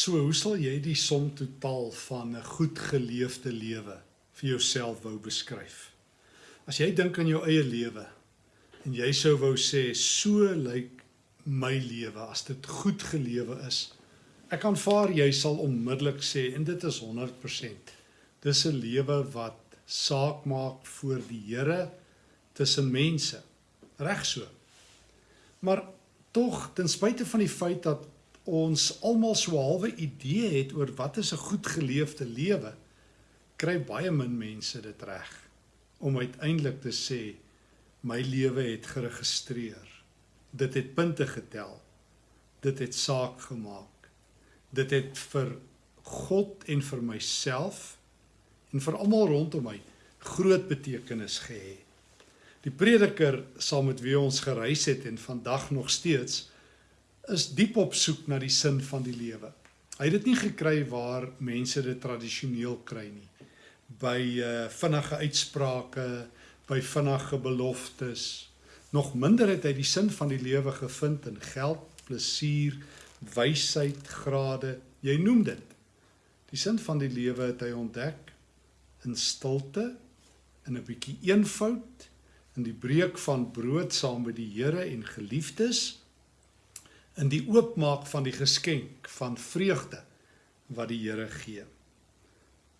So hoe sal jy die som totaal van 'n goed geleefde lewe vir jouself wou beskryf? As jy dink aan jou eie lewe en jy sou wou sê so lyk my lewe as dit goed gelewe is. Ek aanvaar jy sal onmiddellik sê en dit is 100%. Dis 'n lewe wat saak maak voor die Here tussen mense. Reg so. Maar tog ten spyte van die feit dat ons almal so halwe idee het oor wat is 'n goed geleefde lewe, kry baie min mense dit reg om uiteindelik te sê my lewe het geregistreer. Dit het punte getel. Dit het saak gemaak. Dit het vir God en vir myself en vir almal rondom my groot betekenis gehê. Die prediker saam met wie ons gereis het en vandag nog steeds is diep op soek na die sin van die lewe. Hy het dit nie gekry waar mense dit tradisioneel kry nie. By uh vinnige uitsprake, by vinnige beloftes. Nog minder het hy die sin van die lewe gevind in geld, plesier, wysheid, grade, jy noem dit. Die sin van die lewe het hy ontdek in stilte, in 'n bietjie eenvoud, in die breek van brood saam met die Here en geliefdes in die oopmaak van die geskenk van vreugde wat die Here gee.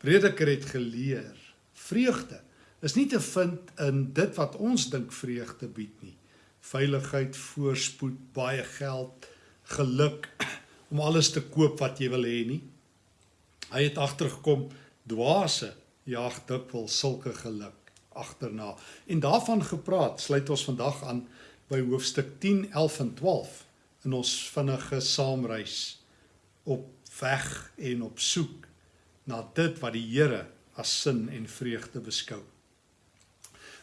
Prediker het geleer, vreugde is nie te vind in dit wat ons dink vreugde bied nie. Veiligheid, voorspoed, baie geld, geluk om alles te koop wat jy wil hê nie. Hy het agtergekom dwaase jag dikwels sulke geluk agterna. En daarvan gepraat, sluit ons vandag aan by hoofstuk 10, 11 en 12 in ons vinnige saamreis op weg en op soek na dit wat die Here as sin en vreugde beskou.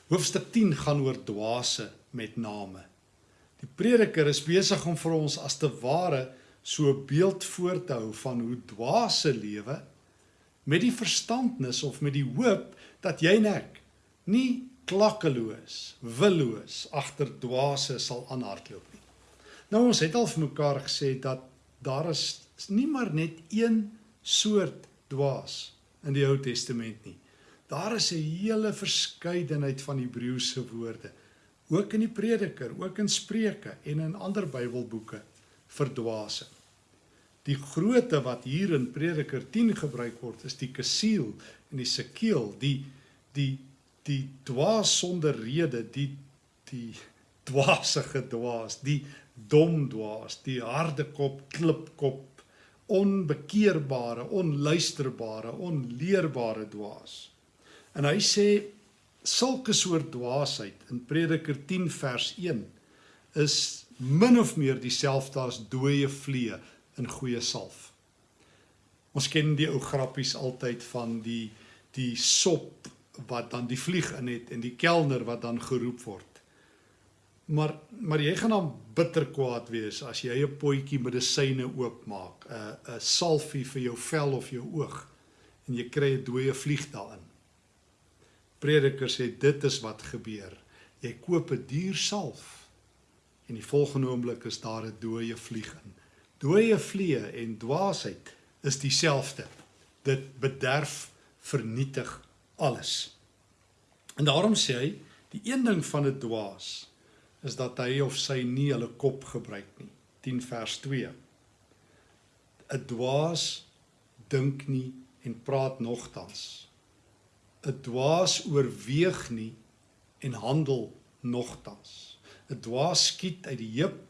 Hoofstuk 10 gaan oor dwaase met name. Die prediker is besig om vir ons as te ware so 'n beeld voor te hou van hoe dwaase lewe met die verstandnis of met die hoop dat jy en ek nie klakkeloos, willoos agter dwaase sal aanhardloop nie. Nou ons het al vir mekaar gesê dat daar is nie maar net een soort dwaas in die Ou Testament nie. Daar is 'n hele verskeidenheid van Hebreëse woorde, ook in die Prediker, ook in Spreuke en in ander Bybelboeke vir dwaase. Die grootte wat hier in Prediker 10 gebruik word, is die kasiel en die sekeel, die die die dwaas sonder rede, die die dwaasige dwaas, die dom dwaas, die harde kop, klipkop, onbekeerbare, onluisterbare, onleerbare dwaas. En hy sê sulke soort dwaasheid in Prediker 10 vers 1 is min of meer dieselfde as dooie vliee in goeie salf. Ons ken die ou grappies altyd van die die sop wat dan die vlieg in het en die kelner wat dan geroep word. Maar maar jy gaan dan bitter kwaad wees as jy 'n potjie medisyne oopmaak, 'n 'n salfie vir jou vel of jou oog en jy kry 'n dooie vlieg daarin. Prediker sê dit is wat gebeur. Jy koop 'n duur salf en die volgende oomblik is daar 'n dooie vlieg in. Dooie vliee en dwaasheid is dieselfde. Dit bederf, vernietig alles. En daarom sê hy, die een ding van 'n dwaas is dat hy of sy nie hulle kop gebruik nie. 10 vers 2. 'n Dwaas dink nie en praat nogtans. 'n Dwaas oorweeg nie en handel nogtans. 'n Dwaas skiet uit die heup,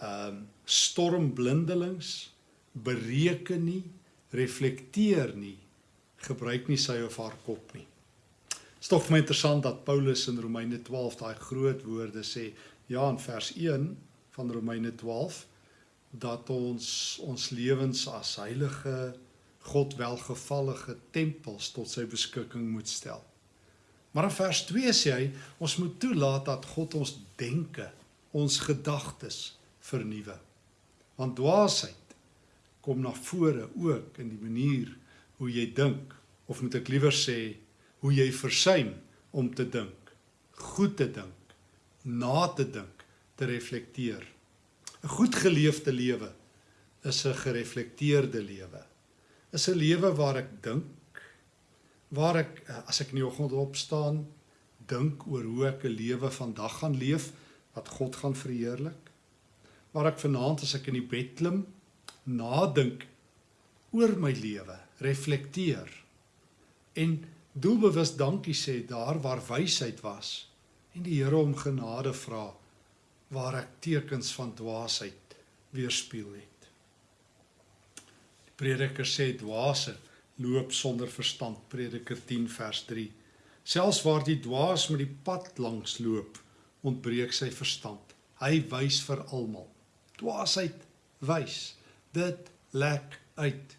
ehm um, storm blindelings, bereken nie, reflekteer nie, gebruik nie sy of haar kop nie. Is tog my interessant dat Paulus in Romeine 12 daai groot woorde sê, ja in vers 1 van Romeine 12 dat ons ons lewens as heilige God welgevallige tempels tot sy beskikking moet stel. Maar in vers 2 sê hy ons moet toelaat dat God ons denke, ons gedagtes vernuwe. Want dwaasheid kom na vore ook in die manier hoe jy dink of moet ek liewer sê hoe jy versuim om te dink, goed te dink, na te dink, te reflekteer. 'n Goed geleefde lewe is 'n gereflekteerde lewe. Is 'n lewe waar ek dink, waar ek as ek in die oggend opstaan, dink oor hoe ek 'n lewe vandag gaan leef wat God gaan verheerlik. Waar ek vanaand as ek in die bed klim, nadink oor my lewe, reflekteer en doelbewus dankie sê daar waar wysheid was en die Here om genade vra waar ek tekens van dwaasheid weerspieël het. Die prediker sê dwaase loop sonder verstand, Prediker 10 vers 3. Selfs waar die dwaas met die pad langs loop, ontbreek sy verstand. Hy wys vir almal. Dwaasheid wys. Dit lek uit.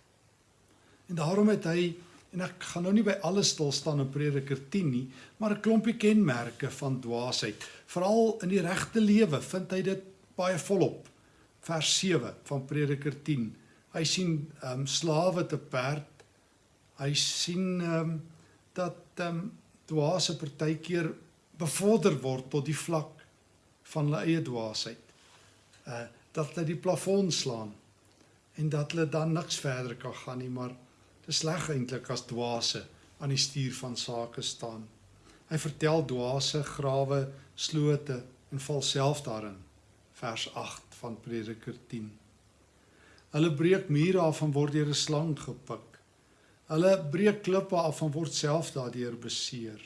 En daarom het hy en ek gaan nou nie by alles stil staan in Prediker 10 nie, maar 'n klompie kenmerke van dwaasheid. Veral in die regte lewe vind hy dit baie volop. Vers 7 van Prediker 10. Hy sien ehm um, slawe te perd. Hy sien ehm um, dat ehm um, dwaase partykeer bevorder word tot die vlak van hulle eie dwaasheid. Uh dat hulle die plafon slaan en dat hulle dan niks verder kan gaan nie, maar Dis sleg eintlik as dwaase aan die stuur van sake staan. Hy vertel dwaase grawe, slote en val self daarin. Vers 8 van Prediker 10. Hulle breek mure af en word deur 'n slang gepik. Hulle breek klippe af en word self daardeur beseer.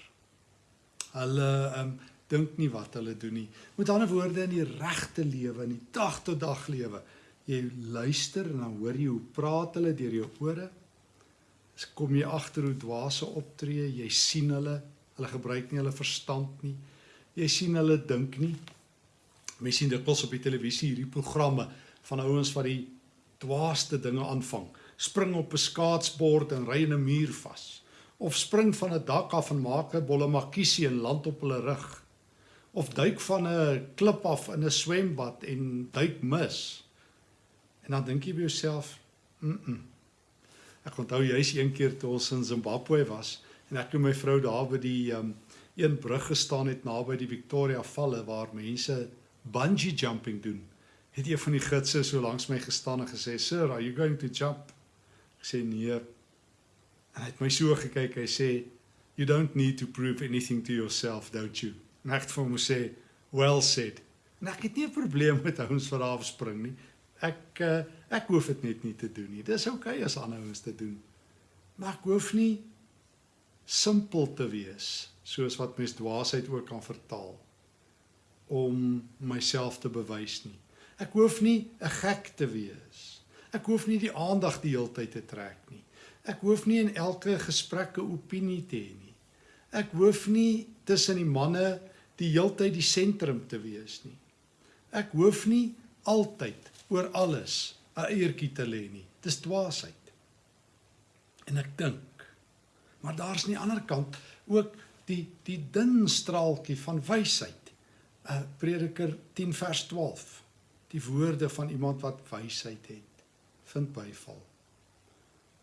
Hulle um, dink nie wat hulle doen nie. Met ander woorde in die regte lewe, in die dag tot dag lewe, jy luister en dan hoor jy hoe praat hulle deur jou ore kom jy agter hoe dwaase optree, jy sien hulle, hulle gebruik nie hulle verstand nie. Jy sien hulle dink nie. Mense sien dikwels op die televisie hierdie programme van ouens wat die dwaaste dinge aanvang. Spring op 'n skaatsbord en ry in 'n muur vas of spring van 'n dak af en maak 'n bolle makiesie en land op hulle rug of duik van 'n klip af in 'n swembad en duik mis. En dan dink jy by jouself, "Mm." -mm Ek onthou juis een keer toe ons in Zimbabwe was en ek en my vrou daar by die um, een brug gestaan het naby die Victoria Valle waar mense bungee jumping doen. Het een van die gidse so langs my gestaan en gesê, "Sir, are you going to jump?" Ek sê, "Nee." En hy het my so gekyk, hy sê, "You don't need to prove anything to yourself, don't you?" En ek het vir hom gesê, "Well said." En ek het nie 'n probleem met ouens wat daar afspring nie. Ek uh, ek hoef dit net nie te doen nie. Dis oukei okay as ander ouens dit doen. Maar ek hoef nie simpel te wees soos wat mens dwaasheid ook kan vertaal om myself te bewys nie. Ek hoef nie 'n gek te wees. Ek hoef nie die aandag die hele tyd te trek nie. Ek hoef nie in elke gesprek 'n opinie te hê nie. Ek hoef nie tussen die manne die hele tyd die sentrum te wees nie. Ek hoef nie altyd oor alles 'n eiertjie te lê nie. Dis dwaasheid. En ek dink maar daar's aan die ander kant ook die die dun straaltjie van wysheid. uh, Prediker 10 vers 12. Die woorde van iemand wat wysheid het, vind byval.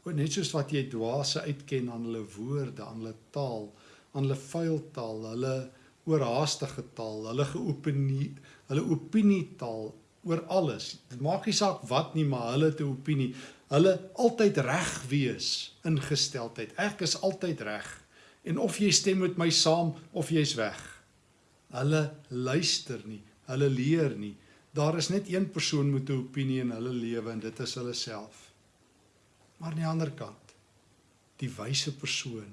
O net soos wat jy dwaase uitken aan hulle woorde, aan hulle taal, aan hulle vuil taal, hulle oorhaastige taal, hulle geopinie, hulle opinietaal, oor alles. Dit maak nie saak wat nie, maar hulle te opinie. Hulle altyd reg wees ingesteldheid. Ek is altyd reg. En of jy stem met my saam of jy's weg. Hulle luister nie. Hulle leer nie. Daar is net een persoon met 'n opinie in hulle lewe en dit is hulle self. Maar aan die ander kant, die wyse persoon,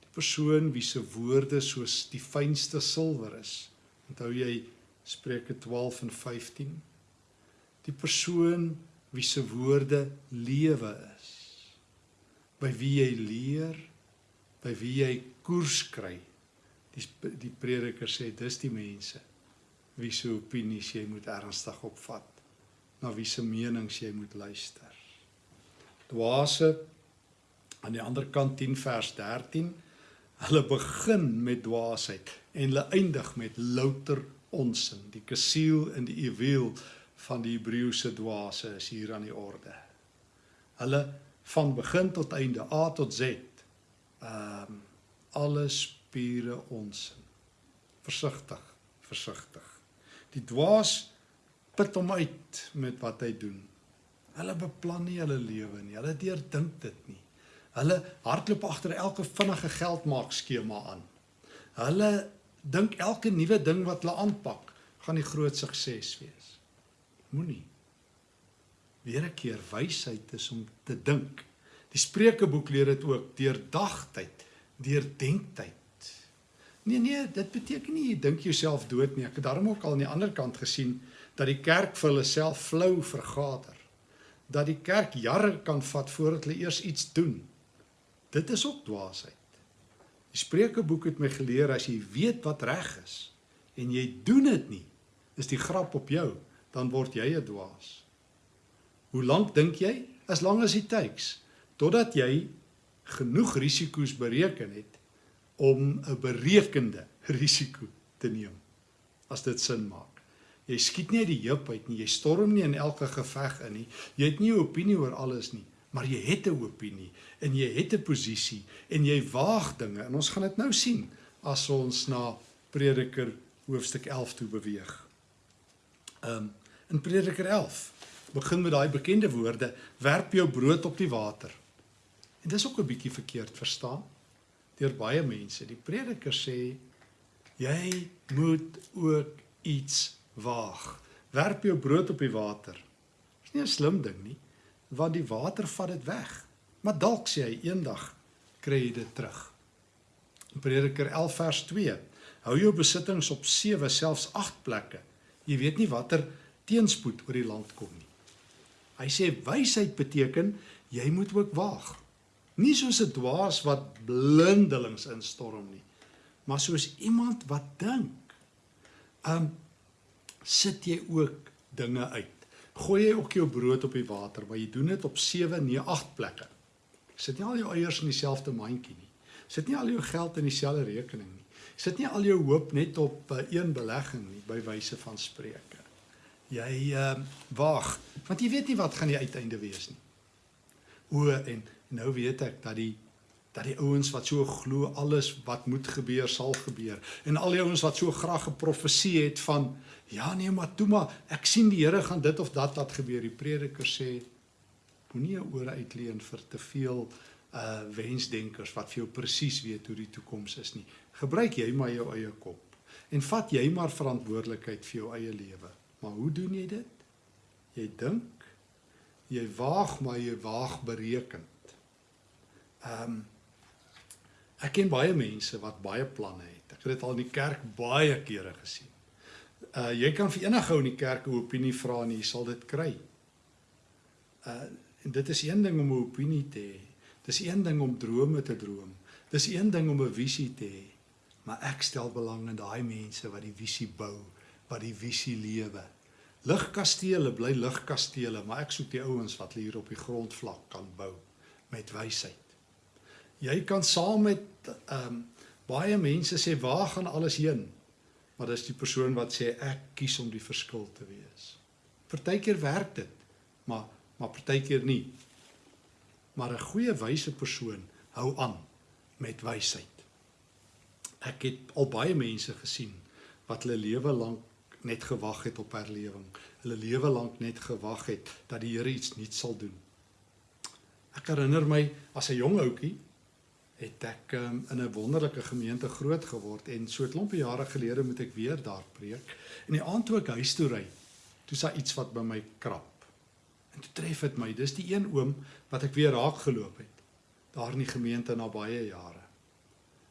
die persoon wie se woorde soos die fynste silwer is. Onthou jy Spreuke 12 en 15. Die persoon wie se woorde lewe is. By wie jy leer, by wie jy koers kry. Die die prediker sê dis die mense wie se opinies jy moet ernstig opvat. Na wie se menings jy moet luister. Dwaase aan die ander kant 10 vers 13. Hulle begin met dwaasheid en hulle eindig met louter onsin, die kasiel en die ewel van die Hebreëse dwaase is hier aan die orde. Hulle van begin tot einde A tot Z. Ehm um, alle spiere onsin. Versigtig, versigtig. Die dwaas put hom uit met wat hy doen. Hulle beplan nie hulle lewe nie. Hulle deurdink dit nie. Hulle hardloop agter elke vinnige geldmaak skema aan. Hulle dink elke nuwe ding wat hulle aanpak gaan die groot sukses wees. Moenie. Weer 'n keer wysheid is om te dink. Die Spreukeboek leer dit ook deur dagtyd, deur denktyd. Nee nee, dit beteken nie jy dink jouself dood nie. Ek het daarom ook al aan die ander kant gesien dat die kerk vir hulle self flou vergader. Dat die kerk jare kan vat voordat hulle eers iets doen. Dit is ook dwaasheid. Die Spreukeboek het my geleer as jy weet wat reg is en jy doen dit nie, is die grap op jou, dan word jy 'n dwaas. Hoe lank dink jy? As lank as dit takes totdat jy genoeg risiko's bereken het om 'n berekende risiko te neem. As dit sin maak. Jy skiet nie uit die heup uit nie, jy storm nie in elke geveg in nie. Jy het nie 'n opinie oor alles nie, maar jy het 'n opinie en jy het 'n posisie en jy waag dinge. En ons gaan dit nou sien as ons na Prediker hoofstuk 11 toe beweeg. Um in Prediker 11 begin met daai bekende woorde: "Werp jou brood op die water." En dis ook 'n bietjie verkeerd verstaan deur baie mense. Die prediker sê jy moet ook iets waag. Werp jou brood op die water. Dis nie 'n slim ding nie, want die water vat dit weg. Maar dalk sê hy eendag kry jy dit terug. Prediker 11 vers 2: Hou jou besittings op 7 selfs 8 plekke. Jy weet nie watter teenspoed oor die land kom nie. Hy sê wysheid beteken jy moet ook waag. Nie soos 'n dwaas wat blindelings instorm nie, maar soos iemand wat dink. Um sit jy ook dinge uit. Gooi jy ook jou brood op die water, maar jy doen dit op 7, nee 8 plekke. Sit nie al jou eiers in dieselfde mandjie nie. Sit nie al jou geld in dieselfde rekening nie. Sit nie al jou hoop net op uh, een belegging nie by wyse van spreuke. Jy uh waag, want jy weet nie wat gaan die uiteinde wees nie. O en nou weet ek dat die dat die ouens wat so glo alles wat moet gebeur sal gebeur. En al die ouens wat so graag 'n profesie het van ja nee maar toe maar ek sien die Here gaan dit of dat laat gebeur. Die prediker sê moenie ore uitleen vir te veel uh wensdenkers wat vir jou presies weet hoe die toekoms is nie. Gebruik jy maar jou eie kop en vat jy maar verantwoordelikheid vir jou eie lewe. Maar hoe doen jy dit? Jy dink jy waag maar jy waag bereken Ehm um, ek ken baie mense wat baie planne het. Ek het dit al in die kerk baie kere gesien. Uh jy kan vir enige ou in die kerk 'n opinie vra en jy sal dit kry. Uh en dit is een ding om 'n opinie te hê. Dis een ding om drome te droom. Dis een ding om 'n visie te hê. Maar ek stel belang in daai mense wat die visie bou, wat die visie lewe. Ligkastele bly ligkastele, maar ek soek die ouens wat hier op die grondvlak kan bou met wysheid. Jy kan saam met ehm um, baie mense sê waar gaan alles heen? Maar dis die persoon wat sê ek kies om die verskil te wees. Partykeer werk dit, maar maar partykeer nie. Maar 'n goeie wyse persoon hou aan met wysheid. Ek het al baie mense gesien wat hulle lewe lank net gewag het op herlewing. Hulle lewe lank net gewag het dat die Here iets nuuts sal doen. Ek herinner my as 'n jong ouetjie het ek um, in 'n wonderlike gemeente groot geword en so 'n klompie jare gelede moet ek weer daar preek. En die aand toe ek huis toe ry, toe sa iets wat by my krap. En toe tref dit my, dis die een oom wat ek weer raak geloop het daar in die gemeente na baie jare.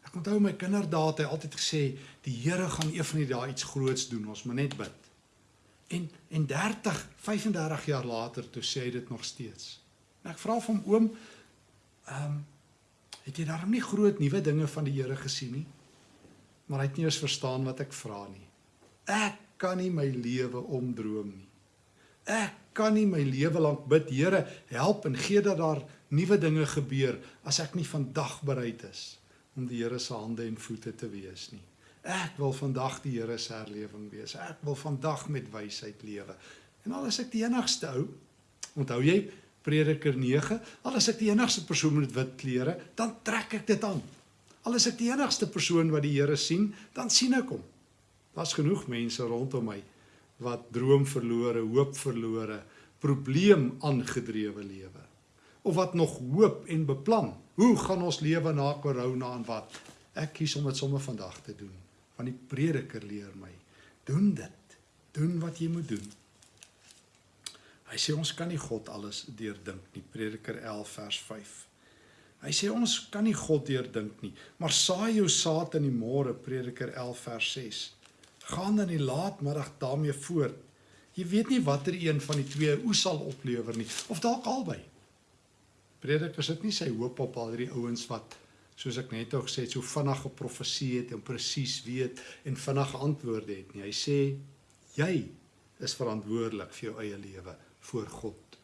Ek onthou my kinderdae het hy altyd gesê die Here gaan een van die dae iets groots doen, ons moet net bid. En en 30, 35 jaar later toe sê hy dit nog steeds. En ek vra vir hom oom, ehm um, Het jy daarom nie groot nuwe dinge van die Here gesien nie? Maar hy het nie eens verstaan wat ek vra nie. Ek kan nie my lewe omdroom nie. Ek kan nie my lewe lank bid, Here, help en gee dat daar nuwe dinge gebeur as ek nie vandag bereid is om die Here se hande en voete te wees nie. Ek wil vandag die Here se herlewing wees. Ek wil vandag met wysheid lewe. En al is ek die enigste ou, onthou jy, Prediker 9, al is ek die enigste persoon met wit klere, dan trek ek dit aan. Al is ek die enigste persoon wat die Here sien, dan sien ek hom. Daar's genoeg mense rondom my wat droom verlore, hoop verlore, probleem aangedrewe lewe? Of wat nog hoop en beplan? Hoe gaan ons lewe na corona en wat? Ek kies om dit sommer vandag te doen. Want die prediker leer my, doen dit. Doen wat jy moet doen. Hy sê ons kan nie God alles deurdink nie. Prediker 11 vers 5. Hy sê ons kan nie God deurdink nie, maar saai jou saad in die môre, Prediker 11 vers 6. Gaan dan die laatmiddag daarmee voort. Jy weet nie watter een van die twee oes sal oplewer nie, of dalk albei. Prediker sit nie sy hoop op al hierdie ouens wat soos ek net ook gesê het, so vinnig geprofesie het en presies weet en vinnig antwoorde het nie. Hy sê jy is verantwoordelik vir jou eie lewe voor God.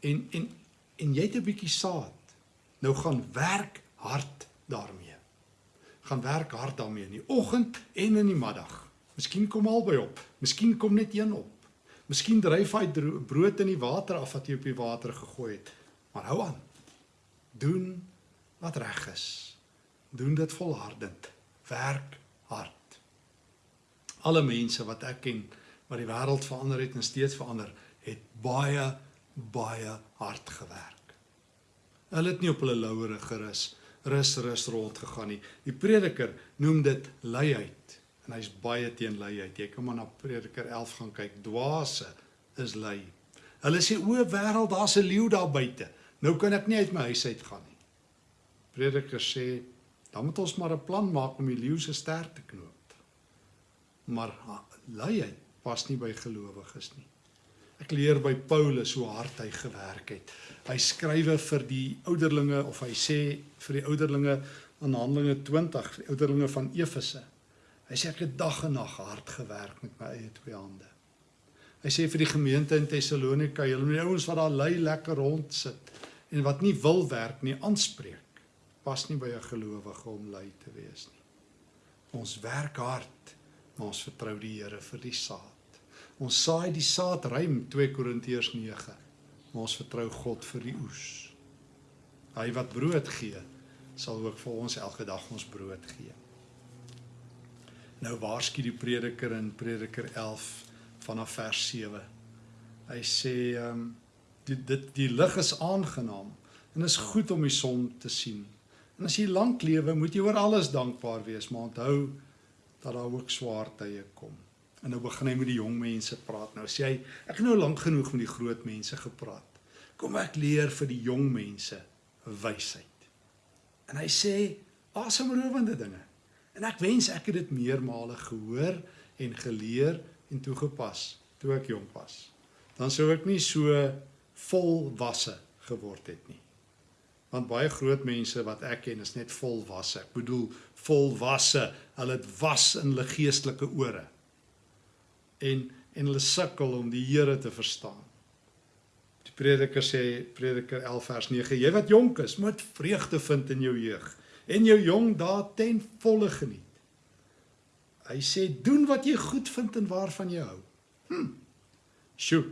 En en en jy het 'n bietjie saad. Nou gaan werk hard daarmee. Gaan werk hard daarmee in die oggend en in die middag. Miskien kom albei op. Miskien kom net een op. Miskien dryf hy brood in die water af wat jy op die water gegooi het. Maar hou aan. Doen wat reg is. Doen dit volhardend. Werk hard. Alle mense wat ek ken wat die wêreld verander het en steeds verander, het baie baie hard gewerk. Hulle het nie op hulle lauwere gerus, rus rus rond gegaan nie. Die prediker noem dit luiheid en hy's baie teen luiheid. Jy kan maar na Prediker 11 gaan kyk. Dwaase is lui. Hulle sê o, wêreld, daar's 'n leeu daar buite. Nou kan ek nie uit my huis uit gaan nie. Prediker sê, dan moet ons maar 'n plan maak om die leeu se ster te knoop. Maar luiheid pas nie by gelowiges nie. Ek leer by Paulus hoe hard hy gewerk het. Hy skrywe vir die ouderlinge of hy sê vir die ouderlinge in Handelinge 20, die ouderlinge van Efese. Hy sê ek het dag en nag hard gewerk met my eie twee hande. Hy sê vir die gemeente in Tessalonika, julle moet die ouens wat daar lui lekker rond sit en wat nie wil werk nie aanspreek. Pas nie by 'n gelowige om lui te wees nie. Ons werk hard, maar ons vertrou die Here vir die saad. Ons saai die saad ruim 2 Korintiërs 9. Maar ons vertrou God vir die oes. Hy wat brood gee, sal ook vir ons elke dag ons brood gee. Nou waarsku die prediker in Prediker 11 vanaf vers 7. Hy sê ehm um, die dit die lig is aangenaam en is goed om die son te sien. En as jy lank lewe, moet jy oor alles dankbaar wees, maar onthou dat daar ook swaar tye kom. En nou begin hy met die jong mense praat. Nou sê hy, ek het nou lank genoeg met die groot mense gepraat. Kom ek leer vir die jong mense wysheid. En hy sê asemrowende dinge. En ek wens ek het dit meermale gehoor en geleer en toegepas toe ek jonk was. Dan sou ek nie so volwasse geword het nie. Want baie groot mense wat ek ken is net volwasse. Ek bedoel volwasse. Hulle het was in hulle geestelike ore en en hulle sukkel om die Here te verstaan. Die prediker sê Prediker 11 vers 9: Jy wat jonk is, moet vreugde vind in jou jeug en jou jong dae ten volle geniet. Hy sê doen wat jy goed vind en waarvan jy hou. Hm. Sjoe.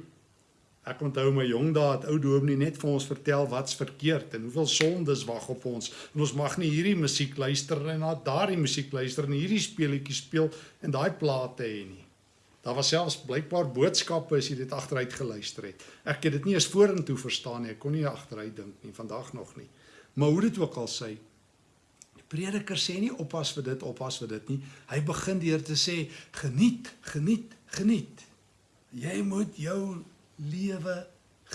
Ek onthou my jong dae het ou dominee net vir ons vertel wat's verkeerd en hoeveel sondes wag op ons. En ons mag nie hierdie musiek luister en na daardie musiek luister en hierdie speletjies speel en daai plate hê nie. Daar was selfs blykbaar boodskappe as jy dit agteruit geluister het. Ek het dit nie eens vorentoe verstaan nie. Ek kon nie agteruit dink nie, vandag nog nie. Maar hoe dit ook al sê, die prediker sê nie oppas vir dit, oppas vir dit nie. Hy begin deur te sê geniet, geniet, geniet. Jy moet jou lewe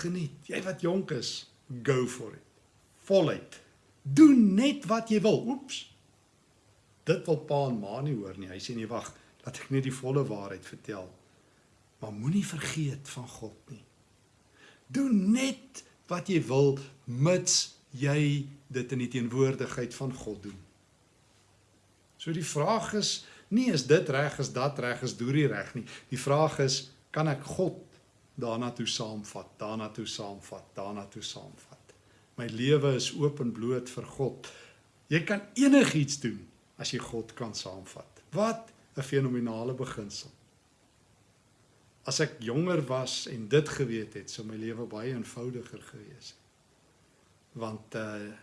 geniet. Jy wat jonk is, go for it. Voluit. Doen net wat jy wil. Oeps. Dit wil pa en ma nie hoor nie. Hy sê nee, wag dat ek net die volle waarheid vertel. Maar moenie vergeet van God nie. Doen net wat jy wil mits jy dit in die teenwoordigheid van God doen. So die vraag is nie is dit reg is dat reg is doen die reg nie. Die vraag is kan ek God daarna toe saamvat, daarna toe saamvat, daarna toe saamvat. My lewe is oop en bloot vir God. Jy kan enigiets doen as jy God kan saamvat. Wat 'n fenominale beginsel. As ek jonger was en dit geweet het, sou my lewe baie eenvoudiger gewees het. Want uh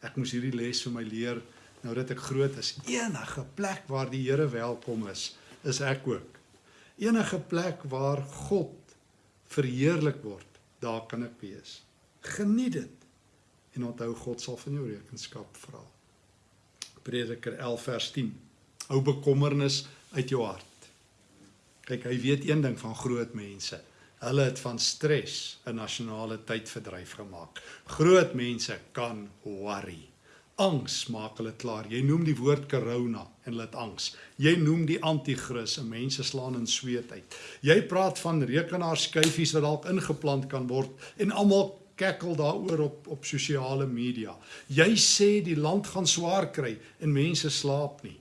ek moes hierdie les vir my leer nou dat ek groot is. Enige plek waar die Here welkom is, is ek ook. Enige plek waar God verheerlik word, daar kan ek wees. Geniet dit. En onthou God sal van jou rekenskap vra. Prediker 11 vers 10. Hou bekommernis uit jou hart. Kyk, hy weet een ding van groot mense. Hulle het van stres 'n nasionale tydverdryf gemaak. Groot mense kan worry. Angs maak hulle klaar. Jy noem die woord corona en hulle het angs. Jy noem die anti-kris en mense slaan in sweet uit. Jy praat van rekenaarskyfies wat dalk ingeplant kan word en almal kekkel daaroor op op sosiale media. Jy sê die land gaan swaar kry en mense slaap nie.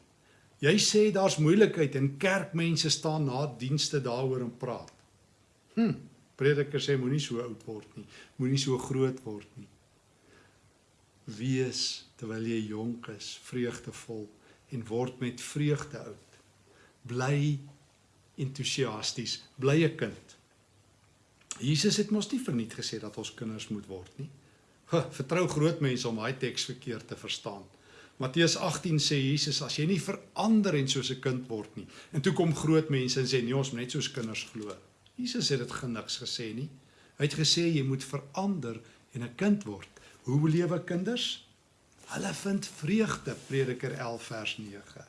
Jy sê daar's moeilikheid en kerkmense staan na dienste daaroor en praat. Hm, prediker sê moenie so oud word nie, moenie so groot word nie. Wees terwyl jy jonk is, vreugdevol en word met vreugde oud. Bly entoesiasties, bly 'n kind. Jesus het mos nie verniet gesê dat ons kinders moet word nie. Huh, vertrou groot mense om daai teks verkeerd te verstaan. Matteus 18 sê Jesus as jy nie verander en soos 'n kind word nie. En toe kom groot mense en sê nee ons moet net soos kinders glo. Jesus het dit geniks gesê nie. Hy het gesê jy moet verander en 'n kind word. Hoe lewe kinders? Hulle vind vreugde, Prediker 11 vers 9.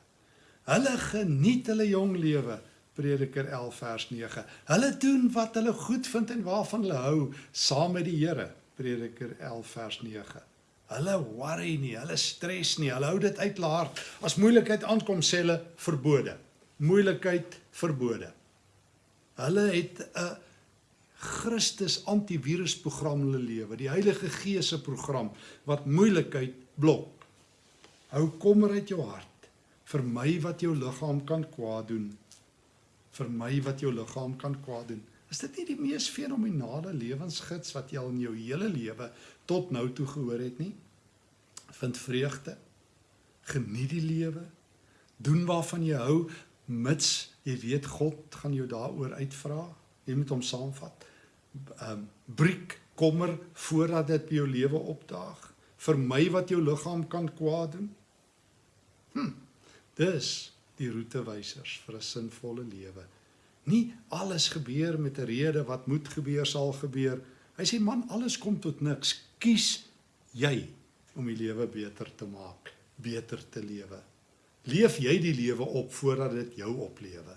Hulle geniet hulle jong lewe, Prediker 11 vers 9. Hulle doen wat hulle goed vind en waarvan hulle hou saam met die Here, Prediker 11 vers 9. Hulle worry nie, hulle stres nie, hulle hou dit uit laar. As moeilikheid aankom, sê hulle verbode. Moeilikheid verbode. Hulle het 'n Christus antivirusprogram hulle lewe, die Heilige Gees se program wat moeilikheid blok. Hou kommer uit jou hart vir my wat jou liggaam kan kwaad doen. Vir my wat jou liggaam kan kwaad doen. Is dit nie die mees fenominale lewensgids wat jy al in jou hele lewe tot nou toe gehoor het nie? Vind vreugde. Geniet die lewe. Doen waarvan jy hou mits jy weet God gaan jou daaroor uitvra. Jy moet hom saamvat. Ehm um, briek kommer voordat dit by jou lewe opdaag. Vir my wat jou liggaam kan kwaad doen. Hm. Dis die roetewysers vir 'n sinvolle lewe. Nie alles gebeur met 'n rede wat moet gebeur sal gebeur. Hy sê man, alles kom tot niks. Kies jy om die lewe beter te maak, beter te lewe. Leef jy die lewe op voordat dit jou oplewe.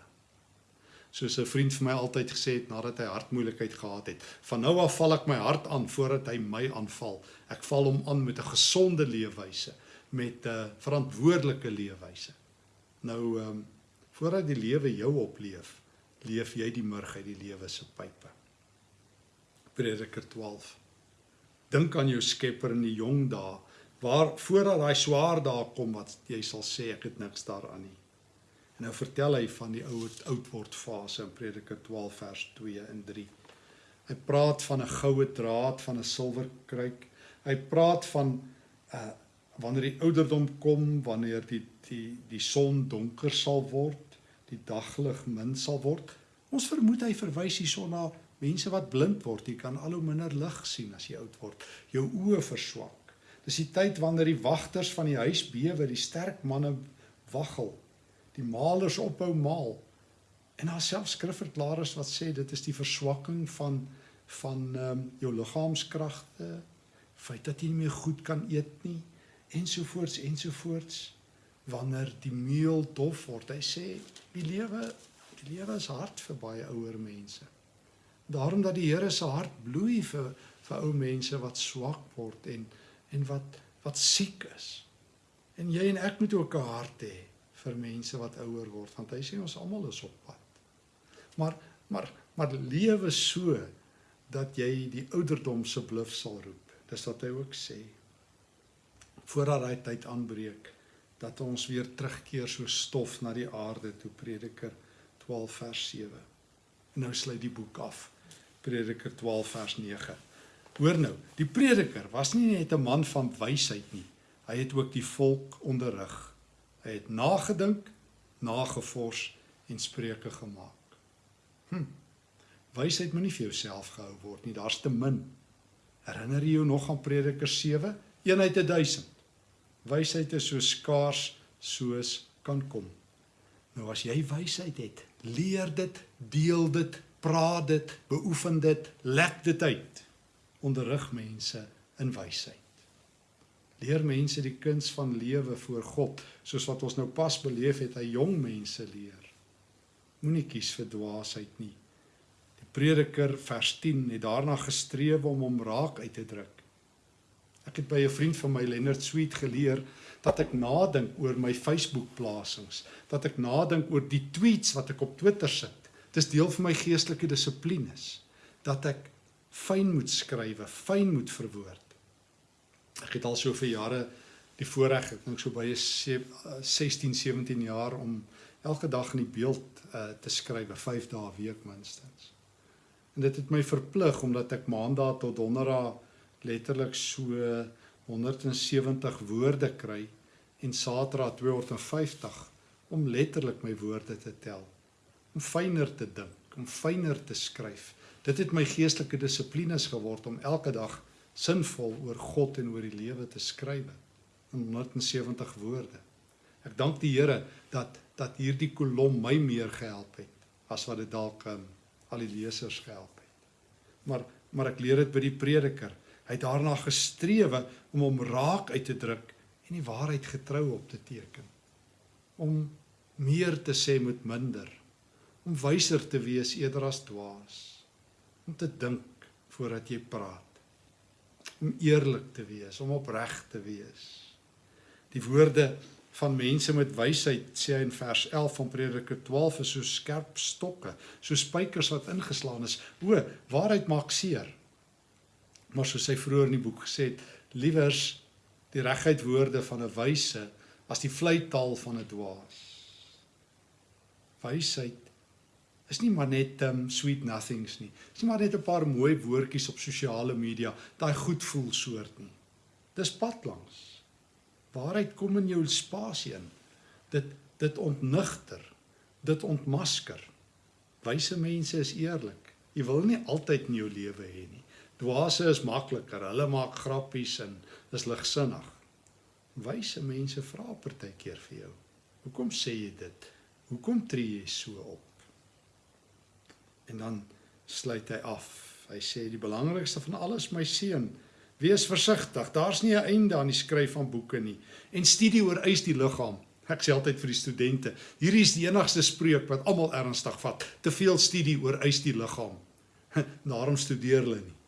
Soos 'n vriend vir my altyd gesê het nadat hy hartmoeilikheid gehad het, van nou af val ek my hart aan voordat hy my aanval. Ek val hom aan met 'n gesonde leefwyse, met 'n verantwoordelike leefwyse. Nou ehm um, voordat die lewe jou opleef, leef jy die murg uit die lewe se pype. Prediker 12. Dink aan jou Skepper in die jong dae, waar voordat daai swaar dae kom wat jy sal sê ek het niks daaraan nie. En nou vertel hy van die oud oud word fase in Prediker 12 vers 2 en 3. Hy praat van 'n goue draad, van 'n silwer kruik. Hy praat van uh wanneer die ouderdom kom, wanneer die die die son donker sal word, die daglig min sal word. Ons vermoed hy verwys hierson na mense wat blind word. Jy kan al hoe minder lig sien as jy oud word. Jou oë verswak. Dis die tyd wanneer die wagters van die huis bewe, die sterk manne waggel die malers ophou maal. En daar self skrifverklaarders wat sê dit is die verswakking van van ehm um, jou liggaamskragte, feit dat jy nie meer goed kan eet nie ensovoorts ensovoorts wanneer die meel dof word. Hy sê die lewe die lewe is hard vir baie ouer mense. Daarom dat die Here se hart bloei vir vir ou mense wat swak word en en wat wat siek is. En jy en ek moet ook 'n hart hê vir mense wat ouer word want hy sê ons almal is op pad. Maar maar maar lewe so dat jy die ouderdom se bluf sal roep. Dis wat hy ook sê. Voordat daai tyd aanbreek dat ons weer terugkeer so stof na die aarde toe Prediker 12 vers 7. En nou sluit die boek af. Prediker 12 vers 9. Hoor nou, die prediker was nie net 'n man van wysheid nie. Hy het ook die volk onderrig Hy het nagedink, nagevors en spreuke gemaak. Hm. Wysheid moet nie vir jouself gehou word nie, daar's te min. Herinner jy jou nog aan Prediker 7? Een uit 1000. Wysheid is so skaars soos kan kom. Nou as jy wysheid het, leer dit, deel dit, praat dit, beoefen dit, lek dit uit. Onderrig mense in wysheid. Leer mense die kuns van lewe voor God, soos wat ons nou pas beleef het, hy jong mense leer. Moenie kies vir dwaasheid nie. Die Prediker vers 10 het daarna gestreef om hom raak uit te druk. Ek het by 'n vriend van my Leonard Sweet geleer dat ek nadink oor my Facebook plasings, dat ek nadink oor die tweets wat ek op Twitter sit. Dis deel van my geestelike dissiplines dat ek fyn moet skryf, fyn moet verwoord. Ek het al so vir jare die voorreg, ek dink so by 16, 17 jaar om elke dag in die beeld uh, te skryf, 5 dae 'n week minstens. En dit het my verplig omdat ek maandag tot donderdag letterlik so 170 woorde kry en Saterdag 250 om letterlik my woorde te tel. Om fyner te dink, om fyner te skryf. Dit het my geestelike dissiplines geword om elke dag sinvol oor God en oor die lewe te skryf in 170 woorde. Ek dank die Here dat dat hierdie kolom my meer gehelp het as wat dit dalk um, al die lesers gehelp het. Maar maar ek leer dit by die prediker. Hy het daarna gestrewe om hom raak uit te druk en die waarheid getrou op te teken. Om meer te sê met minder. Om wyser te wees eerder as dwaas. Om te dink voordat jy praat. Om eerlik te wees, om opreg te wees. Die woorde van mense met wysheid sê hy in vers 11 van Prediker 12 is so skerp stokke, so spykers wat ingeslaan is. O, waarheid maak seer. Maar soos hy vroeër in die boek gesê het, liewers die reguit woorde van 'n wyse as die vleitaal van 'n dwaas. Wysheid is nie maar net um sweet nothings nie. Dis nie maar net 'n paar mooi woordjies op sosiale media, daai goed voel soort nie. Dis pad langs. Waarheid kom in jou spasie in. Dit dit ontnigter. Dit ontmasker. Wyse mense is eerlik. Jy wil nie altyd in jou lewe hê nie. Dwaase is makliker. Hulle maak grappies en is ligsinnig. Wyse mense vra partykeer vir jou. Hoekom sê jy dit? Hoekom tree jy so op? En dan sluit hy af. Hy sê die belangrikste van alles my seun, wees versigtig. Daar's nie 'n einde aan die skryf van boeke nie. En studie oor eis die liggaam. Ek sê altyd vir die studente, hierdie is die enigste spreuk wat almal ernstig vat. Te veel studie oor eis die liggaam. Daarom studeer hulle nie.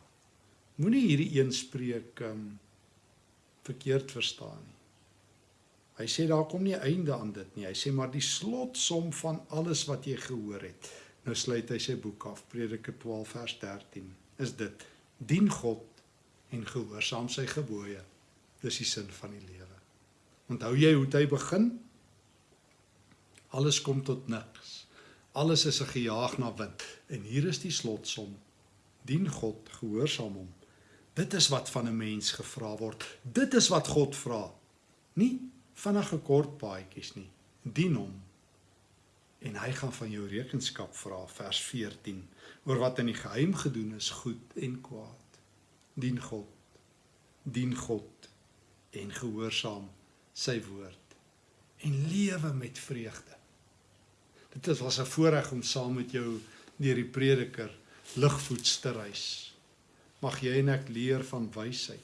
Moenie hierdie een spreek um, verkeerd verstaan nie. Hy sê daar kom nie einde aan dit nie. Hy sê maar die slotsom van alles wat jy gehoor het. Nou sluit hy sy boek af, Prediker 12 vers 13. Is dit dien God en gehoorsaam sy gebooie. Dis die sin van die lewe. Onthou jy hoe dit begin? Alles kom tot niks. Alles is 'n gejaag na wind en hier is die slotsom. Dien God, gehoorsaam hom Dit is wat van 'n mens gevra word. Dit is wat God vra. Nie vinnige kort paadjies nie. Dien hom. En hy gaan van jou rekenskap vra vers 14 oor wat in die geheim gedoen is, goed en kwaad. Dien God. Dien God en gehoorsaam sy woord en lewe met vreugde. Dit was 'n voorreg om saam met jou deur die prediker ligvoets te reis. Mag jy en ek leer van wysheid.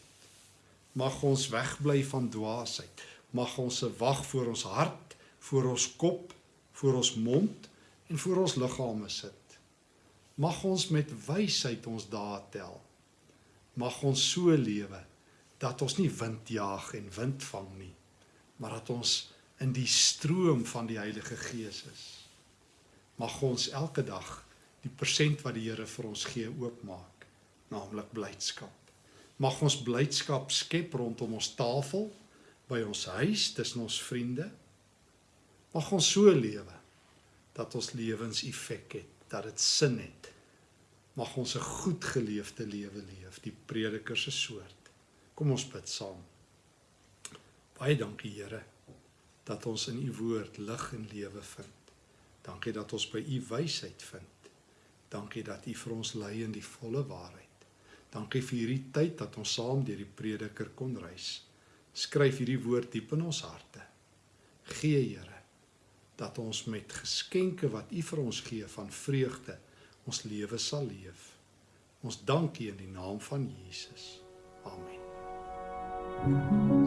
Mag ons wegbly van dwaasheid. Mag ons se wag voor ons hart, voor ons kop, voor ons mond en voor ons liggame sit. Mag ons met wysheid ons dae tel. Mag ons so lewe dat ons nie wind jaag en wind vang nie, maar dat ons in die stroom van die Heilige Gees is. Mag ons elke dag die persent wat die Here vir ons gee oopmaak naamlik blydskap. Mag ons blydskap skep rondom ons tafel, by ons huis, tussen ons vriende. Mag ons so lewe dat ons lewens effek het, dat dit sin het. Mag ons 'n goed geleefde lewe leef, die prediker se soort. Kom ons bid saam. Baie dankie Here dat ons in u woord lig en lewe vind. Dankie dat ons by u wysheid vind. Dankie dat u vir ons lei in die volle waarheid. Dankie vir hierdie tyd dat ons saam deur die prediker kon reis. Skryf hierdie woord diep in ons harte. Gee Here dat ons met geskenke wat U vir ons gee van vreugde ons lewe sal leef. Ons dank U in die naam van Jesus. Amen. Thank you.